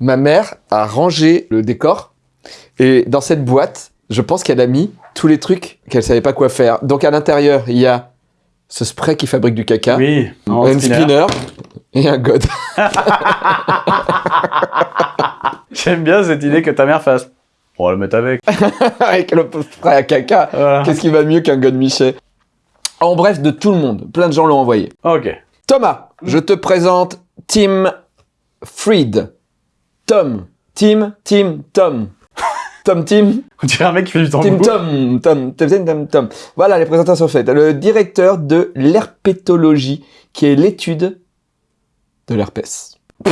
Ma mère a rangé le décor et dans cette boîte, je pense qu'elle a mis tous les trucs qu'elle savait pas quoi faire. Donc à l'intérieur, il y a ce spray qui fabrique du caca, Oui. un spinner. spinner et un god. J'aime bien cette idée que ta mère fasse. On va le mettre avec. avec le spray à caca. Voilà. Qu'est-ce qui va mieux qu'un god Michel En bref, de tout le monde. Plein de gens l'ont envoyé. Ok. Thomas, je te présente Tim Fried. Tom. Tim, Tim, Tom. Tom, Tim, On dirait un mec qui fait du Tim, tambour. Tom, Tom, Tom, Tom, Tom. Voilà les présentations faites. Le directeur de l'herpétologie, qui est l'étude de l'herpès.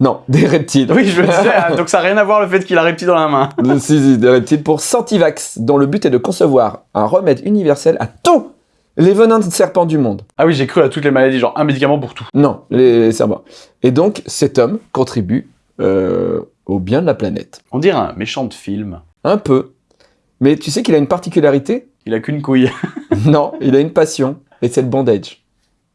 non, des reptiles. Oui, je me disais, ah, donc ça n'a rien à voir le fait qu'il a reptile dans la main. Le si, si, des reptiles pour Santivax, dont le but est de concevoir un remède universel à tous les venins de serpents du monde. Ah oui, j'ai cru à toutes les maladies, genre un médicament pour tout. Non, les serpents. Et donc, cet homme contribue euh, au bien de la planète. On dirait un méchant de film. Un peu. Mais tu sais qu'il a une particularité? Il a qu'une couille. Non, il a une passion, et c'est le bondage.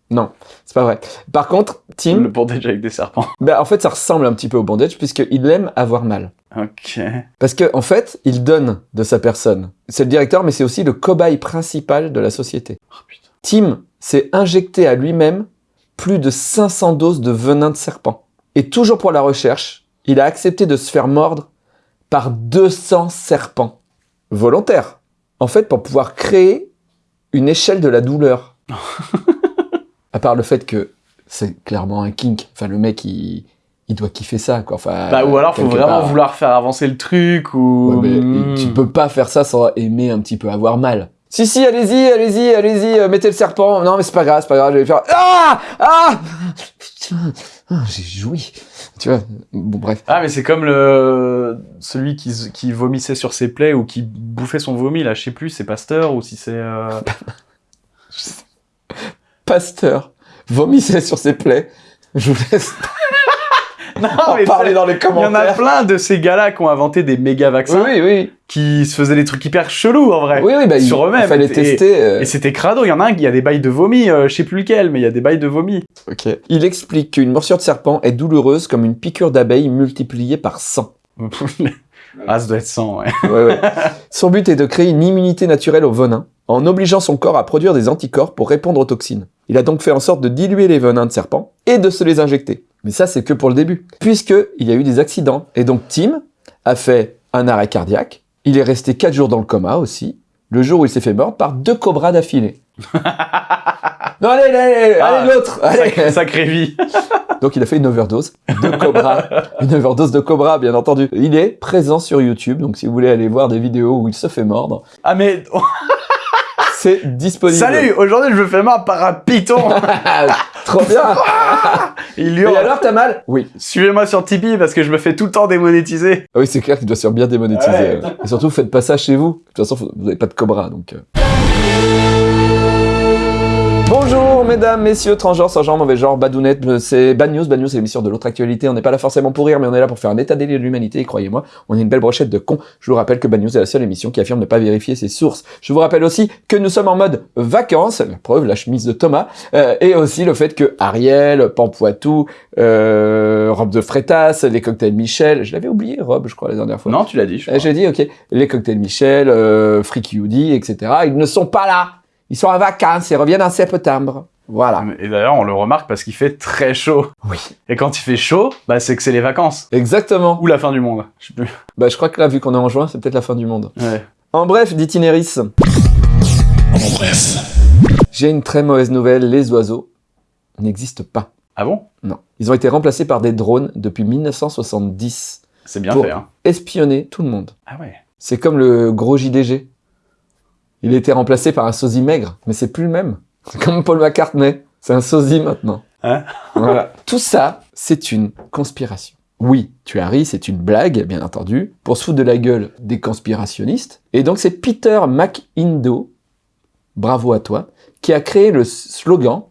Non, c'est pas vrai. Par contre, Tim, Le bondage avec des serpents. bah, en fait, ça ressemble un petit peu au bondage, puisqu'il aime avoir mal. Ok. Parce que en fait, il donne de sa personne. C'est le directeur, mais c'est aussi le cobaye principal de la société. Oh putain. Tim s'est injecté à lui-même plus de 500 doses de venin de serpent. Et toujours pour la recherche, il a accepté de se faire mordre par 200 serpents. Volontaire. En fait, pour pouvoir créer une échelle de la douleur. à part le fait que c'est clairement un kink. Enfin, le mec, il, il doit kiffer ça, quoi. Enfin, Bah, ou alors, faut vraiment part. vouloir faire avancer le truc, ou... Ouais, mais Hmm. tu peux pas faire ça sans aimer un petit peu avoir mal. Si, si, allez-y, allez-y, allez-y, euh, mettez le serpent. Non, mais c'est pas grave, c'est pas grave, je vais faire... Ah Ah Putain, ah, j'ai joui. Tu vois, bon, bref. Ah, mais c'est comme le... celui qui, qui vomissait sur ses plaies, ou qui bouffait son vomi, là, je sais plus, c'est Pasteur, ou si c'est... euh, Pasteur vomissait sur ses plaies. Je vous laisse Non, en parler dans les Il y en a commentaires. plein de ces gars-là qui ont inventé des méga vaccins, Oui, oui, qui se faisaient des trucs hyper chelous, en vrai. oui, oui, bah, Sur eux-mêmes. il fallait Et- tester. euh, Et c'était crado, il y en a un qui a des bails de vomi, euh, je sais plus lequel, mais il y a des bails de vomi. ok. Il explique qu'une morsure de serpent est douloureuse comme une piqûre d'abeille multipliée par 100. ah, ça doit être 100, ouais. Ouais, ouais. Son but est de créer une immunité naturelle au venin, en obligeant son corps à produire des anticorps pour répondre aux toxines. Il a donc fait en sorte de diluer les venins de serpent et de se les injecter. Mais ça, c'est que pour le début. Puisque il y a eu des accidents. Et donc Tim a fait un arrêt cardiaque. Il est resté 4 jours dans le coma aussi. Le jour où il s'est fait mordre par deux cobras d'affilée. non, allez, allez, allez, Ah, l'autre. Sacré, vie. Donc il a fait une overdose de cobra, une overdose de cobra bien entendu. Il est présent sur YouTube, donc si vous voulez aller voir des vidéos où il se fait mordre, Ah, mais... c'est disponible. Salut, aujourd'hui je me fais mordre par un python. Trop bien Il Et hurle. alors t'as mal Oui. Suivez-moi sur Tipeee parce que je me fais tout le temps démonétiser. Ah oui, c'est clair qu'il doit se faire bien démonétiser. Ouais. euh. Et surtout, faites pas ça chez vous. De toute façon, vous n'avez pas de cobra, donc... euh. Bonjour mesdames, messieurs, transgenres, sans genre, mauvais genre, badounettes, euh, c'est Bad News. Bad News, c'est l'émission de l'autre actualité. On n'est pas là forcément pour rire, mais on est là pour faire un état des lieux de l'humanité. Et croyez-moi, on est une belle brochette de cons. Je vous rappelle que Bad News est la seule émission qui affirme ne pas vérifier ses sources. Je vous rappelle aussi que nous sommes en mode vacances, la preuve, la chemise de Thomas, euh, et aussi le fait que Ariel, Pampoitou, euh, Robe de Frétas, les cocktails Michel, je l'avais oublié, Robe, je crois, la dernière fois. Non, tu l'as dit, je Euh. J'ai dit, ok, les cocktails Michel, euh, Freaky Woody, etc., ils ne sont pas là. Ils sont en vacances, ils reviennent en septembre. Voilà. Et d'ailleurs, on le remarque parce qu'il fait très chaud. Oui. Et quand il fait chaud, bah c'est que c'est les vacances. Exactement. Ou la fin du monde. Je sais plus. Bah, je crois que là, vu qu'on est en juin, c'est peut-être la fin du monde. Ouais. En bref, d'itinéris. En bref. J'ai une très mauvaise nouvelle, les oiseaux n'existent pas. Ah bon? Non. Ils ont été remplacés par des drones depuis 1970 C'est bien Pour- fait, hein. espionner tout le monde. Ah ouais. C'est comme le gros JDG. Il a été remplacé par un sosie maigre, mais c'est plus le même. C'est comme Paul McCartney. C'est un sosie maintenant. Hein voilà. Tout ça, c'est une conspiration. Oui, tu as ri, c'est une blague, bien entendu, pour se foutre de la gueule des conspirationnistes. Et donc c'est Peter McIndo, bravo à toi, qui a créé le slogan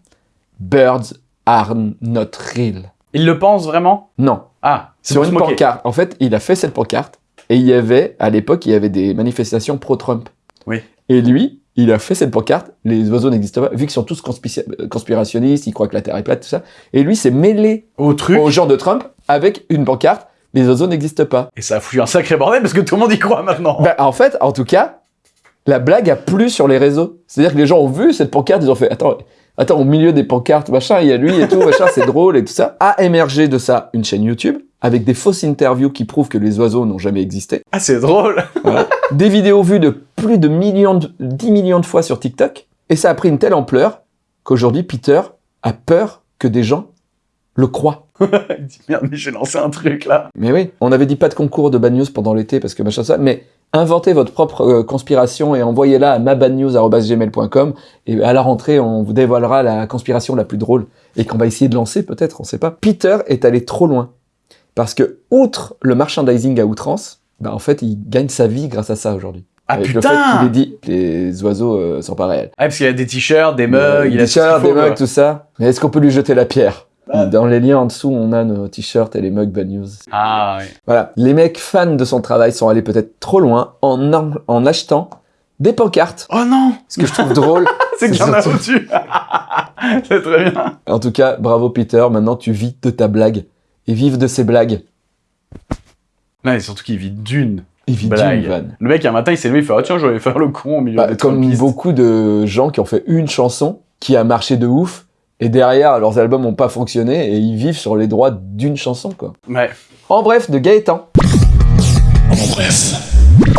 Birds are not real. Il le pense vraiment? Non, Ah, sur une pancarte. En fait, il a fait cette pancarte et il y avait, à l'époque, il y avait des manifestations pro-Trump. Oui. Et lui, il a fait cette pancarte, les oiseaux n'existent pas, vu qu'ils sont tous conspira- conspirationnistes, ils croient que la Terre est plate, tout ça. Et lui s'est mêlé Au truc. aux gens de Trump avec une pancarte, les oiseaux n'existent pas. Et ça a foutu un sacré bordel parce que tout le monde y croit maintenant. Bah, en fait, en tout cas, la blague a plu sur les réseaux. C'est-à-dire que les gens ont vu cette pancarte, ils ont fait attends, attends, au milieu des pancartes, machin, il y a lui et tout, machin, c'est drôle et tout ça. A émergé de ça une chaîne YouTube avec des fausses interviews qui prouvent que les oiseaux n'ont jamais existé. Ah, c'est drôle. Des vidéos vues de plus de millions, de, 10 millions de fois sur TikTok. Et ça a pris une telle ampleur qu'aujourd'hui, Peter a peur que des gens le croient. Il dit merde, mais j'ai lancé un truc là. Mais oui, on avait dit pas de concours de bad news pendant l'été parce que machin ça, mais inventez votre propre euh, conspiration et envoyez-la à mabadnews.gmail.com et à la rentrée, on vous dévoilera la conspiration la plus drôle et qu'on va essayer de lancer peut-être, on sait pas. Peter est allé trop loin parce que, outre le merchandising à outrance, bah en fait, il gagne sa vie grâce à ça aujourd'hui. Ah Avec le fait putain qu'il ait dit les oiseaux euh, sont pas réels. Ah, parce qu'il a des t-shirts, des mugs, Euh, il des a qu'il t-shirts, des mugs, tout ça. Mais est-ce qu'on peut lui jeter la pierre Ah. Dans les liens en dessous, on a nos t-shirts et les mugs Bad News. Ah, oui. Voilà, les mecs fans de son travail sont allés peut-être trop loin en, en, en achetant des pancartes. Oh non Ce que je trouve drôle, C'est que C'est j'en ai surtout- au-dessus C'est très bien. en tout cas, bravo Peter, maintenant tu vis de ta blague. Et vive de ses blagues. Non, et surtout qu'il vit d'une Il vit blague. d'une vanne. Le mec, un matin, il s'est levé, il fait « Ah tiens, je vais faire le con au milieu Bah, des comme beaucoup de gens qui ont fait une chanson qui a marché de ouf, et derrière, leurs albums n'ont pas fonctionné, et ils vivent sur les droits d'une chanson, quoi. Ouais. En bref, de Gaëtan. En bref.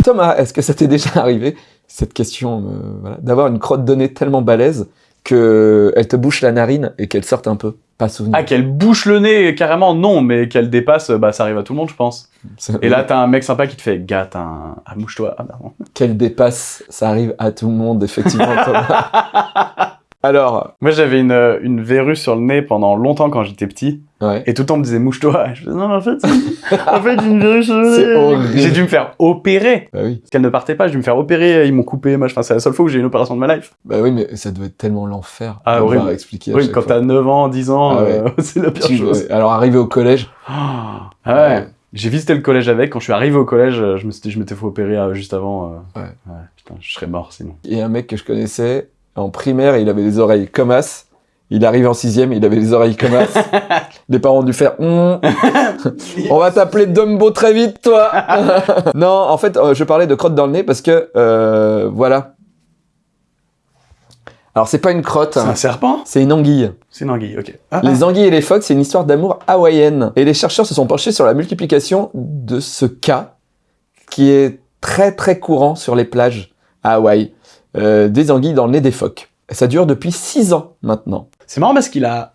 Thomas, est-ce que ça t'est déjà arrivé, cette question, euh, voilà, d'avoir une crotte de nez tellement balèze que elle te bouche la narine et qu'elle sorte un peu? Pas souvenir. Ah, qu'elle bouche le nez, carrément, non, mais qu'elle dépasse, bah ça arrive à tout le monde, je pense. Et là, t'as un mec sympa qui te fait « Gars, t'as un... Ah, mouche-toi. Ah, qu'elle dépasse, ça arrive à tout le monde, effectivement, Thomas. Alors, Moi, j'avais une, une verrue sur le nez pendant longtemps quand j'étais petit. Ouais. Et tout le temps, on me disait mouche-toi. Et Je non, en fait, en fait, j'ai une. J'ai dû me faire opérer. Bah oui. Parce qu'elle ne partait pas, j'ai dû me faire opérer, ils m'ont coupé, machin. Enfin, c'est la seule fois où j'ai eu une opération de ma life. Bah oui, mais ça doit être tellement l'enfer. Ah, horrible. expliquer Oui, quand t'as 9 ans, 10 ans, Ah ouais. euh, c'est la pire Tu- chose. ouais. Alors, arrivé au collège, Ah ouais. J'ai visité le collège avec. Quand je suis arrivé au collège, euh, je me suis dit, je m'étais fait opérer euh, juste avant. euh. Ouais. Putain, je serais mort sinon. a un mec que je connaissais, en primaire, il avait les oreilles comme as. Il arrive en sixième, il avait les oreilles comme as. les parents ont dû faire Hum, On va t'appeler Dumbo très vite, toi Non, en fait, euh, je parlais de crotte dans le nez parce que, euh, voilà. Alors, c'est pas une crotte, C'est un serpent? C'est une anguille. C'est une anguille, ok. Ah, Les anguilles et les phoques, c'est une histoire d'amour hawaïenne. Et les chercheurs se sont penchés sur la multiplication de ce cas qui est très très courant sur les plages à Hawaï. Euh, des anguilles dans le nez des phoques. Ça dure depuis 6 ans maintenant. C'est marrant parce qu'il a.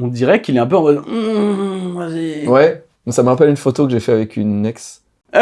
On dirait qu'il est un peu en mode. Mmh, vas-y. Ouais, ça me rappelle une photo que j'ai fait avec une ex.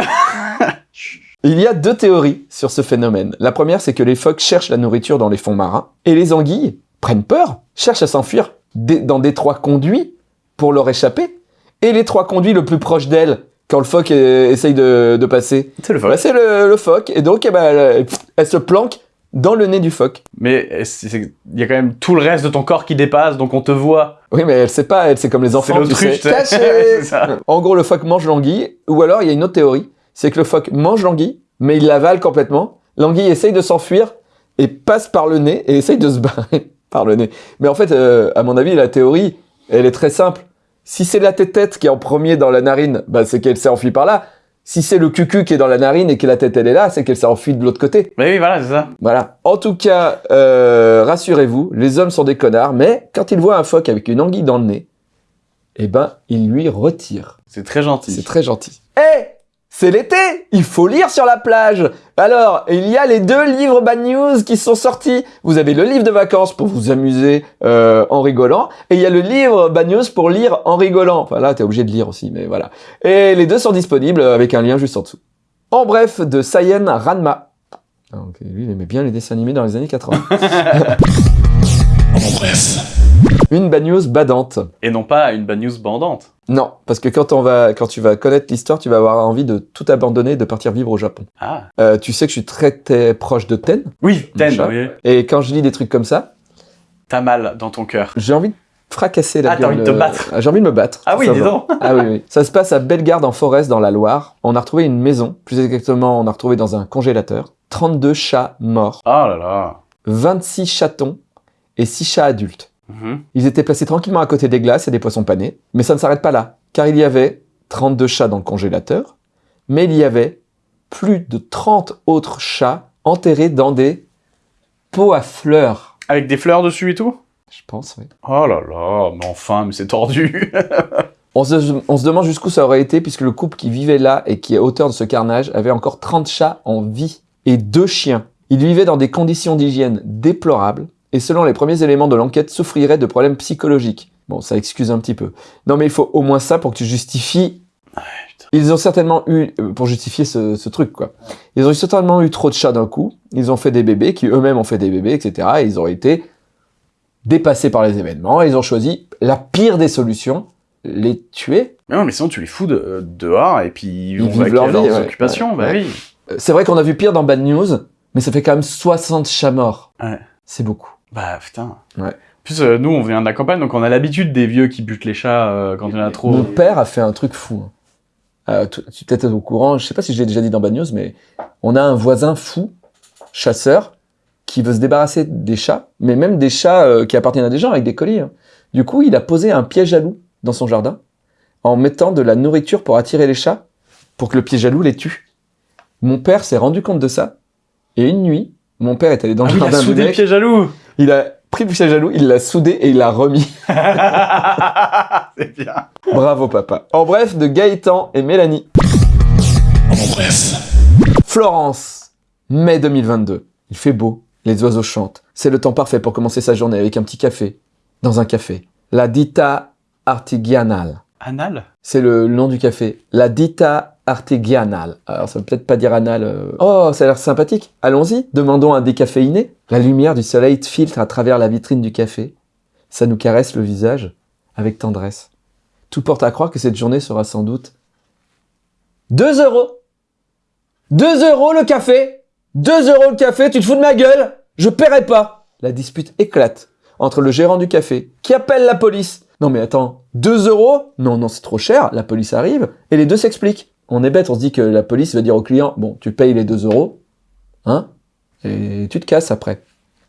Il y a deux théories sur ce phénomène. La première, c'est que les phoques cherchent la nourriture dans les fonds marins, et les anguilles prennent peur, cherchent à s'enfuir dans des trois conduits pour leur échapper, et les trois conduits le plus proche d'elles, quand le phoque euh, essaye de, de passer, C'est le bah, vol. c'est le, le phoque, et donc eh ben, elle, elle se planque dans le nez du phoque. Mais c'est- il y a quand même tout le reste de ton corps qui dépasse, donc on te voit. Oui, mais elle sait pas, elle c'est comme les enfants, tu sais, caché ça. En gros, le phoque mange l'anguille, ou alors il y a une autre théorie, c'est que le phoque mange l'anguille, mais il l'avale complètement. L'anguille essaye de s'enfuir et passe par le nez et essaye de se barrer par le nez. Mais en fait, euh, à mon avis, la théorie, elle est très simple. Si c'est la tête-tête qui est en premier dans la narine, bah, c'est qu'elle s'est enfuie par là. Si c'est le cucu qui est dans la narine et que la tête elle est là, c'est qu'elle s'est enfuie de l'autre côté. Mais oui, voilà, c'est ça. Voilà. En tout cas, euh, rassurez-vous, les hommes sont des connards, mais quand ils voient un phoque avec une anguille dans le nez, eh ben, ils lui retirent. C'est très gentil. C'est très gentil. Eh C'est l'été Il faut lire sur la plage Alors, il y a les deux livres Bad News qui sont sortis. Vous avez le livre de vacances pour vous amuser euh, en rigolant, et il y a le livre Bad News pour lire en rigolant. Enfin là, t'es obligé de lire aussi, mais voilà. Et les deux sont disponibles avec un lien juste en dessous. En bref, de Sayen Ranma. Donc, lui, il aimait bien les dessins animés dans les années 80. En bref. Une Bad News badante. Et non pas une bad news bandante. Non, parce que quand, on va, quand tu vas connaître l'histoire, tu vas avoir envie de tout abandonner et de partir vivre au Japon. Ah. Euh, tu sais que je suis très, très proche de Ten, Oui, Ten, oui. et quand je lis des trucs comme ça, T'as mal dans ton cœur. j'ai envie de fracasser la Ah, t'as gueule. envie de te euh, battre. ah, J'ai envie de me battre. Ah oui, dis donc. Ah oui, oui. Ça se passe à Bellegarde en Forest dans la Loire. On a retrouvé une maison, plus exactement, on a retrouvé dans un congélateur. 32 chats morts, Ah là là. 26 chatons et 6 chats adultes. Mhm. Ils étaient placés tranquillement à côté des glaces et des poissons panés, mais ça ne s'arrête pas là, car il y avait 32 chats dans le congélateur, mais il y avait plus de 30 autres chats enterrés dans des pots à fleurs. Avec des fleurs dessus et tout? Je pense, oui. Oh là là, mais enfin, mais c'est tordu. On se, on se demande jusqu'où ça aurait été, puisque le couple qui vivait là et qui est auteur de ce carnage avait encore 30 chats en vie et deux chiens. Ils vivaient dans des conditions d'hygiène déplorables et selon les premiers éléments de l'enquête souffriraient de problèmes psychologiques. Bon, ça excuse un petit peu. Non mais il faut au moins ça pour que tu justifies... Ils ont certainement eu, euh, pour justifier ce, ce truc quoi, ils ont certainement eu trop de chats d'un coup, ils ont fait des bébés qui eux-mêmes ont fait des bébés, etc. Et ils ont été dépassés par les événements et ils ont choisi la pire des solutions, les tuer Mais non, mais sinon tu les fous de- dehors et puis ils vont vivent leur à leurs vie, ouais. occupations. Bah Ouais. oui. Euh, C'est vrai qu'on a vu pire dans Bad News, mais ça fait quand même 60 chats morts. C'est beaucoup. Bah putain. Ouais. Plus, euh, nous, on vient de la campagne, donc on a l'habitude des vieux qui butent les chats euh, quand il y en a trop. Mon père a fait un truc fou. hein. Euh, tu es peut-être au courant, je sais pas si je l'ai déjà dit dans Bad News, mais on a un voisin fou, chasseur, qui veut se débarrasser des chats, mais même des chats qui appartiennent à des gens avec des colis. hein. Du coup, il a posé un piège à loup dans son jardin, en mettant de la nourriture pour attirer les chats, pour que le piège à loup les tue. Mon père s'est rendu compte de ça, et une nuit, mon père est allé dans Ah le oui, il a jardin du soudé le mec, piège à loup il a pris le piège à loup, il l'a soudé et il l'a remis. C'est bien. Bravo papa. En bref, de Gaëtan et Mélanie. En bref. Florence, mai 2022. Il fait beau, les oiseaux chantent. C'est le temps parfait pour commencer sa journée avec un petit café. Dans un café. La Dita Artigianale. Anal? C'est le nom du café. La Dita Artigianale. Alors ça veut peut-être pas dire anal. euh. Oh, ça a l'air sympathique. Allons-y, demandons un décaféiné. La lumière du soleil filtre à travers la vitrine du café. Ça nous caresse le visage avec tendresse. Tout porte à croire que cette journée sera sans doute 2 euros. 2 euros le café 2 euros le café, tu te fous de ma gueule Je paierai pas La dispute éclate entre le gérant du café qui appelle la police. Non mais attends, 2 euros? Non, non, c'est trop cher, la police arrive et les deux s'expliquent. On est bête, on se dit que la police va dire au client, bon, tu payes les 2 euros, hein, et tu te casses après.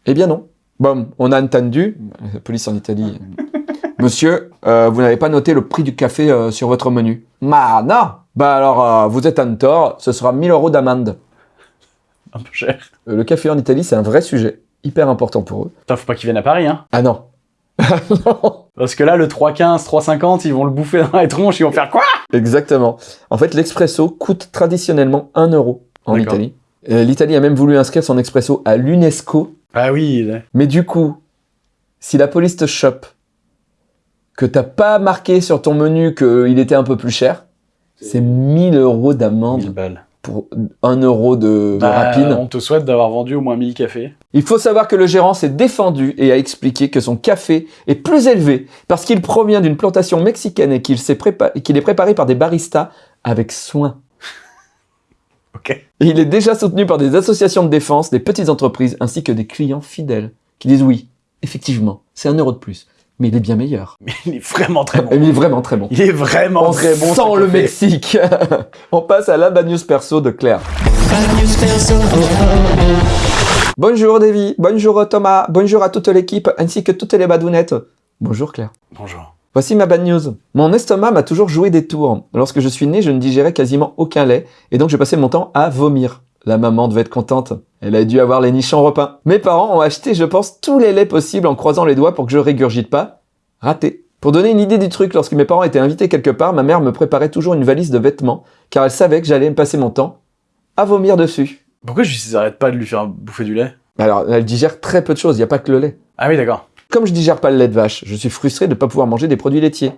Eh bien non. Bon, on a entendu, la police en Italie, Monsieur, euh, vous n'avez pas noté le prix du café euh, sur votre menu. Bah non Bah alors, euh, vous êtes en tort, ce sera 1000 euros d'amende. Un peu cher. Le café en Italie, c'est un vrai sujet, hyper important pour eux. Putain, faut pas qu'ils viennent à Paris, hein. Ah non Non Parce que là, le 3,15, 3,50, ils vont le bouffer dans les tronches, ils vont faire quoi? Exactement. En fait, l'expresso coûte traditionnellement 1 euro en. Italie. Euh, L'Italie a même voulu inscrire son expresso à l'UNESCO. Ah oui. là. Mais du coup, si la police te chope, que t'as pas marqué sur ton menu qu'il était un peu plus cher, c'est 1000 euros 1000 d'amende pour 1 euro de, de Bah, rapine. On te souhaite d'avoir vendu au moins 1000 cafés. Il faut savoir que le gérant s'est défendu et a expliqué que son café est plus élevé parce qu'il provient d'une plantation mexicaine qu'il et qu'il est préparé par des baristas avec soin. Il est déjà soutenu par des associations de défense, des petites entreprises ainsi que des clients fidèles qui disent oui, effectivement, c'est un euro de plus, mais il est bien meilleur. Mais il est vraiment très bon. Il est vraiment très bon. Il est vraiment On très bon. ce le. Mexique. On passe à la bad news perso de Claire. Bonjour Davy, bonjour Thomas, bonjour à toute l'équipe ainsi que toutes les badounettes. Bonjour Claire. Bonjour. Voici ma bad news. Mon estomac m'a toujours joué des tours. Lorsque je suis né, je ne digérais quasiment aucun lait et donc je passais mon temps à vomir. La maman devait être contente. Elle a dû avoir les nichons repas. Mes parents ont acheté, je pense, tous les laits possibles en croisant les doigts pour que je régurgite pas. Raté. Pour donner une idée du truc, lorsque mes parents étaient invités quelque part, ma mère me préparait toujours une valise de vêtements car elle savait que j'allais me passer mon temps à vomir dessus. Pourquoi je n'arrête pas de lui faire bouffer du lait? Alors, elle digère très peu de choses, il n'y a pas que le lait. Ah oui, d'accord. Comme je digère pas le lait de vache, je suis frustré de ne pas pouvoir manger des produits laitiers.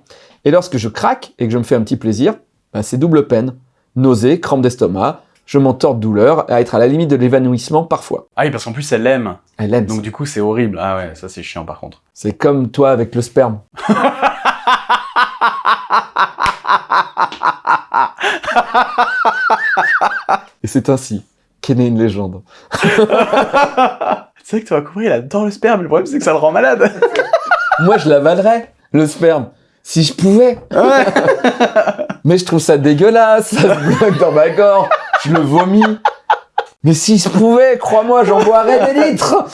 Et lorsque je craque et que je me fais un petit plaisir, bah, c'est double peine. Nausées, crampes d'estomac, je m'en tords de douleur, à être à la limite de l'évanouissement parfois. Ah oui, parce qu'en plus, elle aime. Elle aime Donc ça. du coup, c'est horrible. Ah ouais, ça c'est chiant par contre. C'est comme toi avec le sperme. et c'est ainsi qu'est née une légende. C'est vrai que tu vas couvrir, il adore le sperme. Le problème, c'est que ça le rend malade. Moi, je l'avalerais, le sperme. Si je pouvais. Mais je trouve ça dégueulasse. Ça se bloque dans ma gorge. Je le vomis. Mais si je pouvais, crois-moi, j'en boirais des litres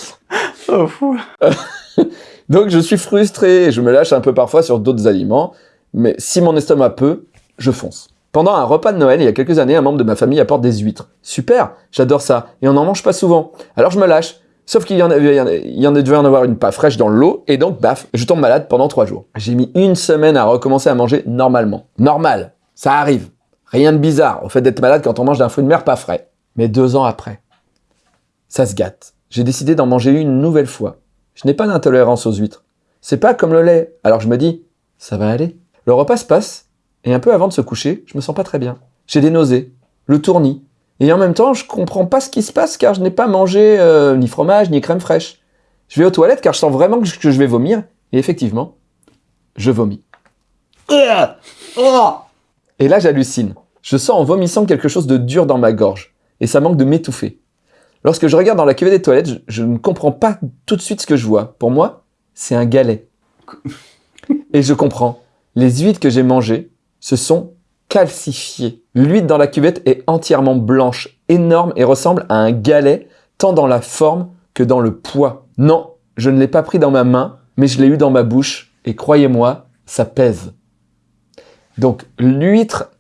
Oh, fou. Donc je suis frustré, je me lâche un peu parfois sur d'autres aliments, mais si mon estomac peut, je fonce. Pendant un repas de Noël, il y a quelques années, un membre de ma famille apporte des huîtres. Super, j'adore ça, et on n'en mange pas souvent. Alors je me lâche, sauf qu'il y en, avait- il y en devait en avoir une pas fraîche dans l'eau, et donc baf, je tombe malade pendant trois jours. J'ai mis une semaine à recommencer à manger normalement. Normal, ça arrive. Rien de bizarre au fait d'être malade quand on mange d'un fruit de mer pas frais. Mais deux ans après, ça se gâte. J'ai décidé d'en manger une nouvelle fois. Je n'ai pas d'intolérance aux huîtres. C'est pas comme le lait. Alors je me dis, ça va aller. Le repas se passe, et un peu avant de se coucher, je me sens pas très bien. J'ai des nausées, le tournis. Et en même temps, je comprends pas ce qui se passe car je n'ai pas mangé euh, ni fromage ni crème fraîche. Je vais aux toilettes car je sens vraiment que je, que je vais vomir. Et effectivement, je vomis. Et là, j'hallucine. Je sens en vomissant quelque chose de dur dans ma gorge. Et ça manque de m'étouffer. Lorsque je regarde dans la cuvée des toilettes, je, je ne comprends pas tout de suite ce que je vois. Pour moi, c'est un galet. Et je comprends. Les huîtres que j'ai mangées se sont calcifiées. L'huître dans la cuvette est entièrement blanche, énorme et ressemble à un galet, tant dans la forme que dans le poids. Non, je ne l'ai pas pris dans ma main, mais je l'ai eu dans ma bouche. Et croyez-moi, ça pèse. Donc l'huître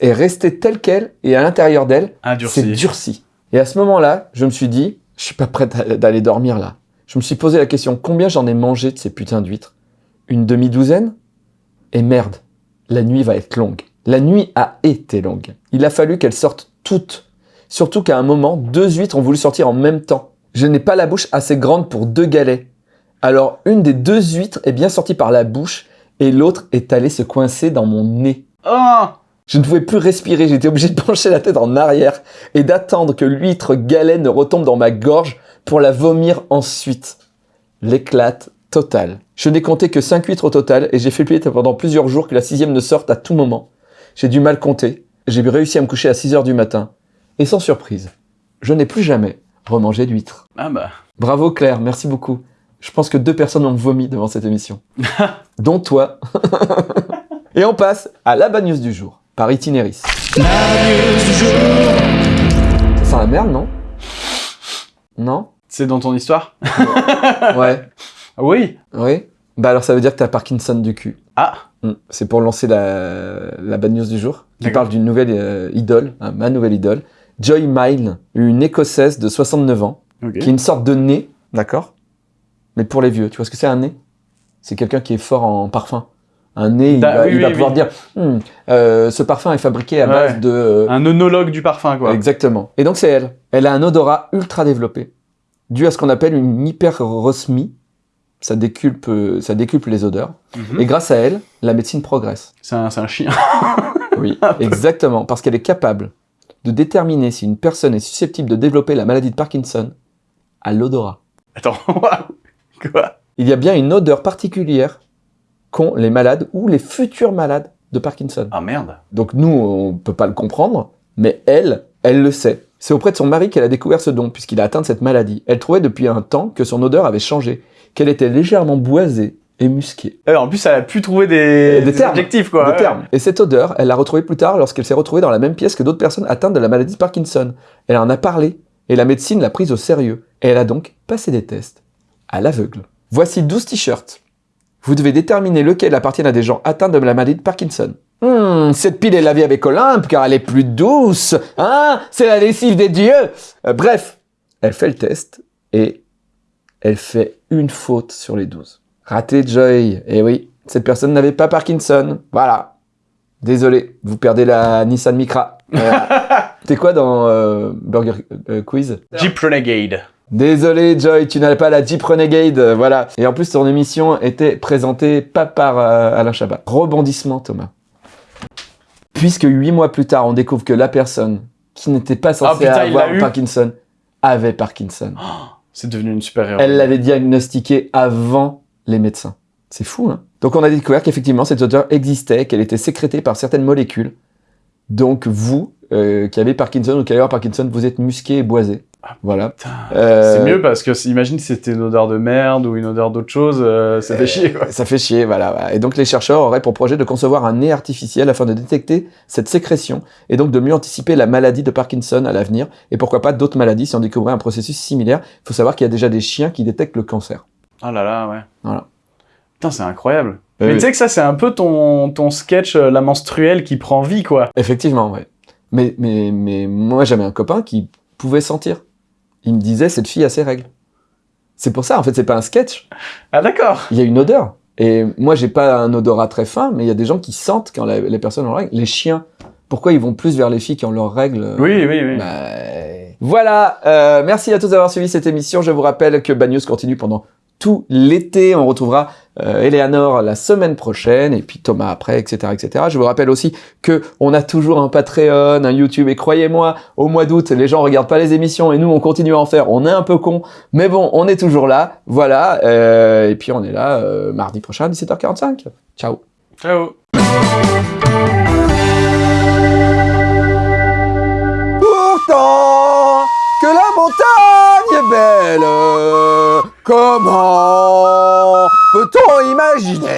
est restée telle qu'elle et à l'intérieur d'elle, c'est durci. Et à ce moment-là, je me suis dit, je suis pas prête à- d'aller dormir là. Je me suis posé la question, combien j'en ai mangé de ces putains d'huîtres? Une demi-douzaine? Et merde, la nuit va être longue. La nuit a été longue. Il a fallu qu'elles sortent toutes. Surtout qu'à un moment, deux huîtres ont voulu sortir en même temps. Je n'ai pas la bouche assez grande pour deux galets. Alors, une des deux huîtres est bien sortie par la bouche et l'autre est allée se coincer dans mon nez. Oh Je ne pouvais plus respirer, j'étais obligé de pencher la tête en arrière et d'attendre que l'huître galet ne retombe dans ma gorge pour la vomir ensuite. L'éclate totale. Je n'ai compté que 5 huîtres au total et j'ai fait plier pendant plusieurs jours que la sixième ne sorte à tout moment. J'ai du mal compter, j'ai réussi à me coucher à 6 heures du matin. Et sans surprise, je n'ai plus jamais remangé d'huître. Ah bah. Bravo Claire, merci beaucoup. Je pense que deux personnes ont vomi devant cette émission. dont toi. Et on passe à la bad news du jour, par Itinéris. Ça sent la merde, non? Non? C'est dans ton histoire? Ouais. Oui. Oui Bah alors ça veut dire que t'as Parkinson du cul. Ah. Mm. C'est pour lancer la, la bad news du jour, qui parle d'une nouvelle euh, idole, hein, ma nouvelle idole, Joy Mile, une écossaise de 69 ans, qui est une sorte de nez, d'accord Mais pour les vieux, tu vois ce que c'est un nez? C'est quelqu'un qui est fort en parfum. Un nez, il Da- va, oui, il va oui, pouvoir dire Hmm, euh, ce parfum est fabriqué à Ouais. base de. euh, Un œnologue du parfum, quoi. Exactement. Et donc c'est elle. Elle a un odorat ultra développé, dû à ce qu'on appelle une hyperosmie. Ça déculpe, euh, ça décuple les odeurs. Mhm. Et grâce à elle, la médecine progresse. C'est un, chien. Oui, exactement, parce qu'elle est capable de déterminer si une personne est susceptible de développer la maladie de Parkinson à l'odorat. Attends, quoi? Il y a bien une odeur particulière qu'ont les malades ou les futurs malades de Parkinson. Ah merde. Donc nous, on peut pas le comprendre, mais elle, elle le sait. C'est auprès de son mari qu'elle a découvert ce don, puisqu'il a atteint de cette maladie. Elle trouvait depuis un temps que son odeur avait changé, qu'elle était légèrement boisée et musquée. Euh, en plus, elle a pu trouver des, Des des termes. adjectifs, quoi. de ouais. terme. Et cette odeur, elle l'a retrouvée plus tard lorsqu'elle s'est retrouvée dans la même pièce que d'autres personnes atteintes de la maladie de Parkinson. Elle en a parlé, et la médecine l'a prise au sérieux. Et elle a donc passé des tests à l'aveugle. Voici 12 t-shirts. Vous devez déterminer lequel appartient à des gens atteints de la maladie de Parkinson. Hmm, cette pile est lavée avec Olympe car elle est plus douce. Hein? C'est la lessive des dieux. Euh, bref, elle fait le test et elle fait une faute sur les 12. Raté Joy. Eh oui, cette personne n'avait pas Parkinson. Voilà. Désolé, vous perdez la Nissan Micra. T'es quoi dans euh, Burger euh, Quiz? Jeep Renegade. Désolé Joy, tu n'as pas la Jeep Renegade, euh, voilà. Et en plus, ton émission était présentée pas par euh, Alain Chabat. Rebondissement, Thomas. Puisque huit mois plus tard, on découvre que la personne qui n'était pas censée Ah, putain, il avoir. Parkinson avait Parkinson. C'est devenu une super héroïne. Elle l'avait diagnostiqué avant les médecins. C'est fou, hein Donc on a découvert qu'effectivement cette odeur existait, qu'elle était sécrétée par certaines molécules. Donc vous, euh, qui avez Parkinson ou qui avoir Parkinson, vous êtes musqué et boisé. Voilà. Euh, C'est mieux parce que imagine si c'était une odeur de merde ou une odeur d'autre chose, euh, ça fait chier quoi. Ça fait chier, voilà, voilà. Et donc les chercheurs auraient pour projet de concevoir un nez artificiel afin de détecter cette sécrétion et donc de mieux anticiper la maladie de Parkinson à l'avenir et pourquoi pas d'autres maladies si on découvrait un processus similaire. Il faut savoir qu'il y a déjà des chiens qui détectent le cancer. Oh là là, ouais. Voilà. Putain, c'est incroyable. Euh, Mais tu sais que ça, c'est un peu ton, ton sketch, euh, la menstruelle qui prend vie, quoi. Effectivement, ouais. Mais, mais, mais moi j'avais un copain qui pouvait sentir. Il me disait cette fille a ses règles. C'est pour ça, en fait, c'est pas un sketch. Ah d'accord. Il y a une odeur. Et moi, j'ai pas un odorat très fin, mais il y a des gens qui sentent quand la- les personnes ont leurs règles. Les chiens, pourquoi ils vont plus vers les filles qui ont leurs règles Oui, oui, oui. Bah, Voilà, euh, merci à tous d'avoir suivi cette émission. Je vous rappelle que Bad News continue pendant tout l'été. On retrouvera euh, Eleanor la semaine prochaine et puis Thomas après, etc., etc. Je vous rappelle aussi que on a toujours un Patreon, un YouTube et croyez-moi, au mois d'août, les gens regardent pas les émissions et nous on continue à en faire. On est un peu con, mais bon, on est toujours là. Voilà, euh, et puis on est là euh, mardi prochain à 17h45. Ciao. Ciao. Euh, comment peut-on imaginer